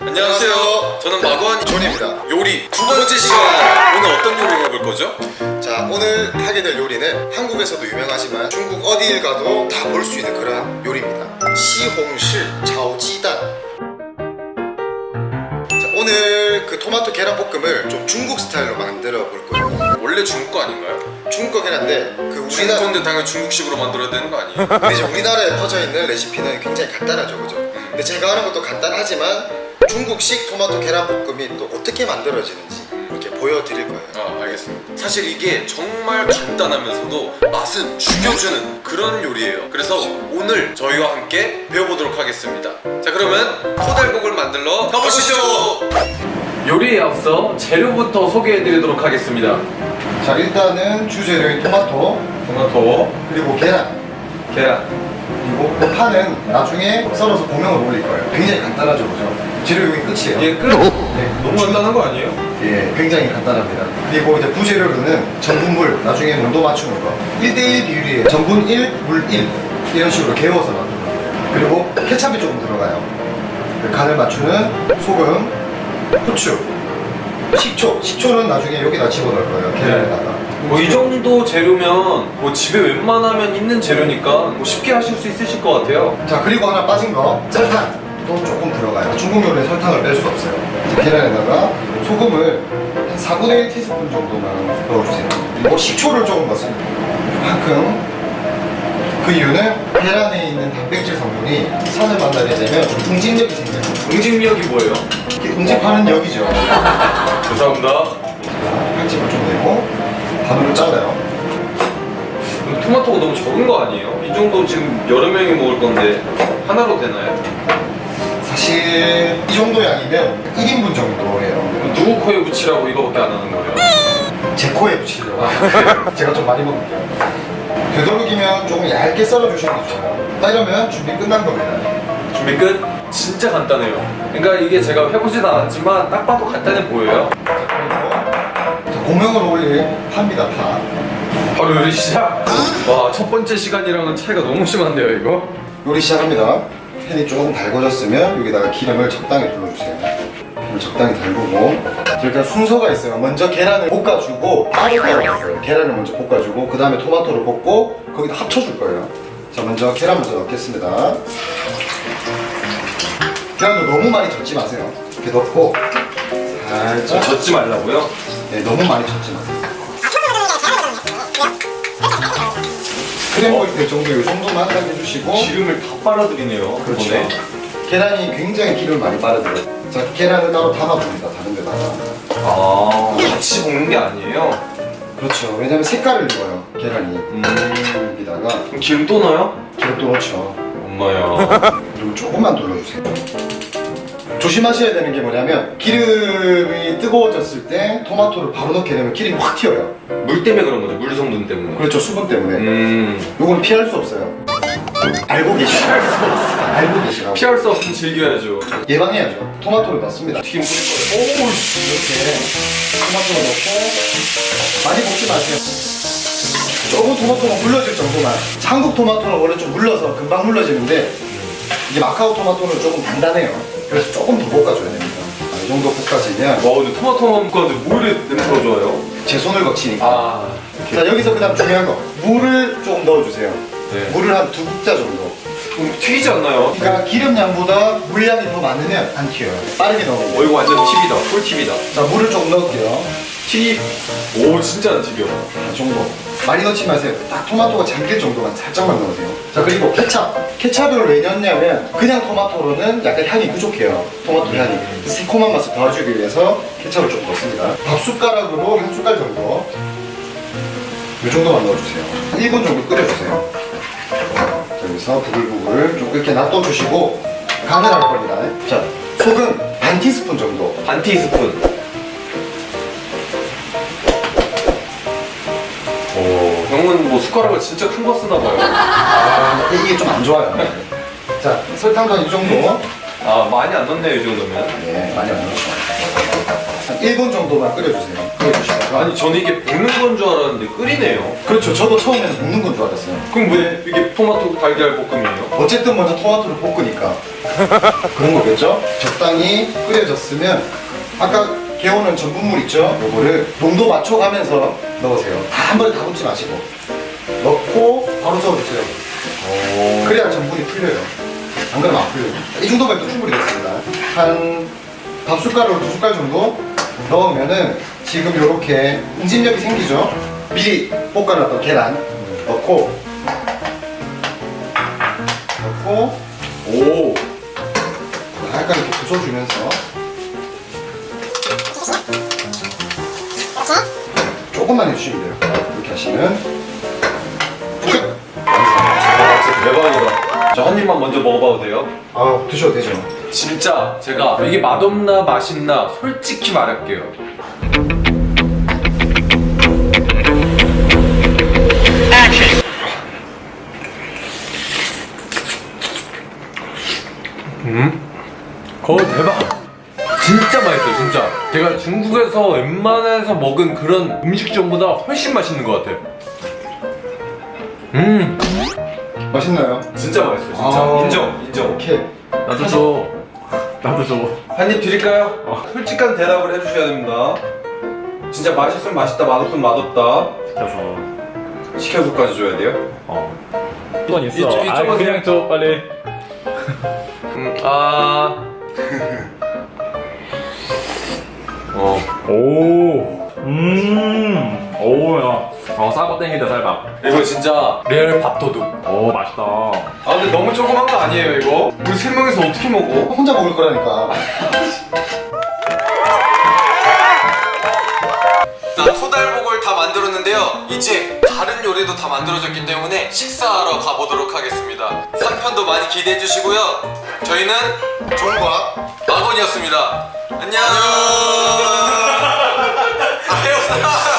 안녕하세요. 저는 마구한 존입니다. 요리 두 번째 시간. 오늘 어떤 요리 해볼 거죠? 자 오늘 하게 될 요리는 한국에서도 유명하지만 중국 어디를 가도 다 볼 수 있는 그런 요리입니다. 시홍실 자오지단. 자 오늘 그 토마토 계란 볶음을 좀 중국 스타일로 만들어 볼 거예요. 원래 중국 거 아닌가요? 중국 거긴 한데 그 우리나라 건데 당연히 중국식으로 만들어야 되는 거 아니에요? 근데 이제 우리나라에 퍼져 있는 레시피는 굉장히 간단하죠, 그죠? 근데 제가 하는 것도 간단하지만 중국식 토마토 계란 볶음이 또 어떻게 만들어지는지 이렇게 보여드릴 거예요. 아 알겠습니다. 사실 이게 정말 간단하면서도 맛은 죽여주는 그런 요리예요. 그래서 오늘 저희와 함께 배워보도록 하겠습니다. 자 그러면 토달국을 만들러 가보시죠. 요리에 앞서 재료부터 소개해드리도록 하겠습니다. 자 일단은 주재료인 토마토 토마토, 그리고 계란 계란, 그리고 그 파는 나중에 썰어서 고명을 올릴 거예요. 굉장히 간단하죠, 그죠? 재료 여기 끝이에요. 이게 끝? 네, 너무 간단한 거 아니에요? 예, 굉장히 간단합니다. 그리고 이제 부재료로는 전분물, 나중에 농도 맞추는 거. 1대1 비율이에요. 전분 1, 물 1. 이런 식으로 개워서 놔두는 거예요. 그리고 케찹이 조금 들어가요. 그 간을 맞추는 소금, 후추, 식초. 식초는 나중에 여기다 집어넣을 거예요. 계란에다가. 뭐 이 정도 재료면 뭐 집에 웬만하면 있는 재료니까 뭐 쉽게 하실 수 있으실 것 같아요. 자, 그리고 하나 빠진 거. 설탕. 또 조금 들어가요. 중국 요리에 설탕을 뺄 수 없어요. 이제 계란에다가 소금을 한 4분의 1 티스푼 정도만 넣어주세요. 그리고 식초를 조금 넣습니다. 만큼. 그 이유는 계란에 있는 단백질 성분이 산을 만나게 되면 좀 응집력이 생겨요. 응집력이 뭐예요? 응집하는 역이죠. 죄송합니다. 칼집을 좀 내고 반으로 잘라요. 토마토가 너무 적은 거 아니에요? 이 정도 지금 여러 명이 먹을 건데 하나로 되나요? 사실 이 정도 양이면 1인분 정도예요. 누구 코에 붙이라고 이거밖에 안 하는 거예요? 제 코에 붙이려고. 제가 좀 많이 먹을게요. 되도록이면 조금 얇게 썰어주시는 게 좋아요. 딱 이러면 준비 끝난 겁니다. 준비 끝? 진짜 간단해요. 그러니까 이게 제가 해보진 않았지만 딱 봐도 간단해 보여요. 자, 고명을 올릴 파입니다, 파. 바로 요리 시작. 와 첫 번째 시간이랑은 차이가 너무 심한데요 이거? 요리 시작합니다. 팬이 조금 달궈졌으면 여기다가 기름을 적당히 둘러주세요. 기름을 적당히 달구고 일단 순서가 있어요. 먼저 계란을 볶아주고 따로 따로 계란을 먼저 볶아주고 그 다음에 토마토를 볶고 거기다 합쳐줄 거예요. 자 먼저 계란 먼저 넣겠습니다. 계란도 너무 많이 젓지 마세요. 이렇게 넣고 살짝 젓지 말라고요? 네, 너무 많이 젓지 마세요. 될 정도 이 정도만 딱 해주시고 기름을 다 빨아들이네요. 그렇죠. 이번에. 계란이 굉장히 기름을 많이 빨아들여요. 자, 계란을 따로 담아줍니다. 다른 데다가. 아 같이 볶는 게 아니에요? 그렇죠. 왜냐면 색깔을 입어요. 계란이. 음 여기다가 기름 또 넣어요? 기름도 넣죠. 엄마야 그리고 조금만 둘러주세요. 조심하셔야 되는 게 뭐냐면 기름이 뜨거워졌을 때 토마토를 바로 넣게 되면 기름이 확 튀어요. 물 때문에 그런 거죠 물 성분 때문에 그렇죠. 수분 때문에. 음 요거는 피할 수 없어요. 알고 계시죠? 피할 수 없어 알고 계시라고. 피할 수 없으면 즐겨야죠 예방해야죠. 토마토를 넣습니다. 튀김 뿌릴 거예요 오우씨 이렇게 토마토를 넣고 많이 볶지 마세요. 조금 토마토가 물러질 정도만. 한국 토마토는 원래 좀 물러서 금방 물러지는데 이게 마카오 토마토는 조금 단단해요. 그래서 조금 더 볶아줘야 됩니다. 아, 이 정도 볶아지면 와 근데 토마토만 볶았는데 뭐 이래 냄새가 좋아요? 제 손을 거치니까. 아 자 여기서 그 다음 중요한 거 물을 조금 넣어주세요. 네. 물을 한 두 국자 정도. 그럼 튀기지 않나요? 그러니까 기름량보다 물량이 더 많으면 안 튀어요. 빠르게 넣으면. 어 이거 완전 팁이다 꿀팁이다 자 물을 조금 넣을게요. 튀김 오 진짜 안 튀겨 이 정도. 많이 넣지 마세요. 딱 토마토가 잠길 정도만 살짝만 넣으세요. 자 그리고 케찹. 케찹을 왜 넣냐면 그냥 토마토로는 약간 향이 부족해요. 토마토 향이. 새콤한 맛을 더해주기 위해서 케찹을 좀 넣습니다. 밥 숟가락으로 한 숟갈 정도. 이 정도만 넣어주세요. 한 1분 정도 끓여주세요. 자, 여기서 부글부글 좀 이렇게 놔둬주시고 간을 할 겁니다. 자 소금 반 티스푼 정도. 반 티스푼 오 형은 뭐 숟가락을 진짜 큰 거 쓰나 봐요 아, 이게 좀 안 좋아요. 자 설탕도 한이 정도. 아 많이 안 넣네요 이 정도면 네, 많이 안 넣었어. 한 1분 정도만 끓여주세요. 끓여주시다가 아니 저는 이게 볶는 건 줄 알았는데 끓이네요. 그렇죠. 저도 처음에는 볶는 건 줄 알았어요. 그럼 왜 이게 토마토 달걀 볶음이에요? 어쨌든 먼저 토마토를 볶으니까 그런 거겠죠? 적당히 끓여졌으면 아까 개오는 전분물 있죠? 요거를 농도 맞춰가면서 넣으세요. 다 한 번에 다 붓지 마시고 넣고 바로 저어주세요. 그래야 전분이 풀려요. 안 그러면 안 풀려요. 이 정도면 또 충분히 됐습니다. 한 밥 숟가락으로 두 숟갈 정도 넣으면은 지금 이렇게 응집력이 생기죠? 미리 볶아놨던 계란 넣고 넣고 오. 약간 이렇게 부숴주면서 조금만 해주시면 돼요. 이렇게 하시면 끝! 대박이다. 저한 입만 먼저 먹어봐도 돼요? 아 드셔도 되죠. 진짜 제가 이게 맛없나 맛있나 솔직히 말할게요. 음? 거 대박. 진짜 맛있어요, 진짜. 제가 중국에서 웬만해서 먹은 그런 음식점보다 훨씬 맛있는 것 같아요. 음, 맛있나요? 진짜 맛있어요, 진짜. 아. 인정, 인정. 오케이. 나도 줘. 나도 줘. 한 입 드릴까요? 어. 솔직한 대답을 해주셔야 됩니다. 진짜 맛있으면 맛있다, 맛없으면 맛없다. 시켜서 시켜서까지 줘야 돼요? 어 이건 있어 이쪽- 아 이쪽은 그냥 줘 빨리 음, 아. 어. 오 음 오야 어 땡기다 쌀밥 이거 진짜 레알 밥도둑. 오 맛있다 아, 근데 너무 조그만 거 아니에요, 이거? 우리 세 명이서 어떻게 먹어? 혼자 먹을 거라니까. 자, 토달복을 다 만들었는데요. 이제 다른 요리도 다 만들어졌기 때문에 식사하러 가보도록 하겠습니다. 3편도 많이 기대해 주시고요. 저희는 종과 마건이었습니다. 안녕.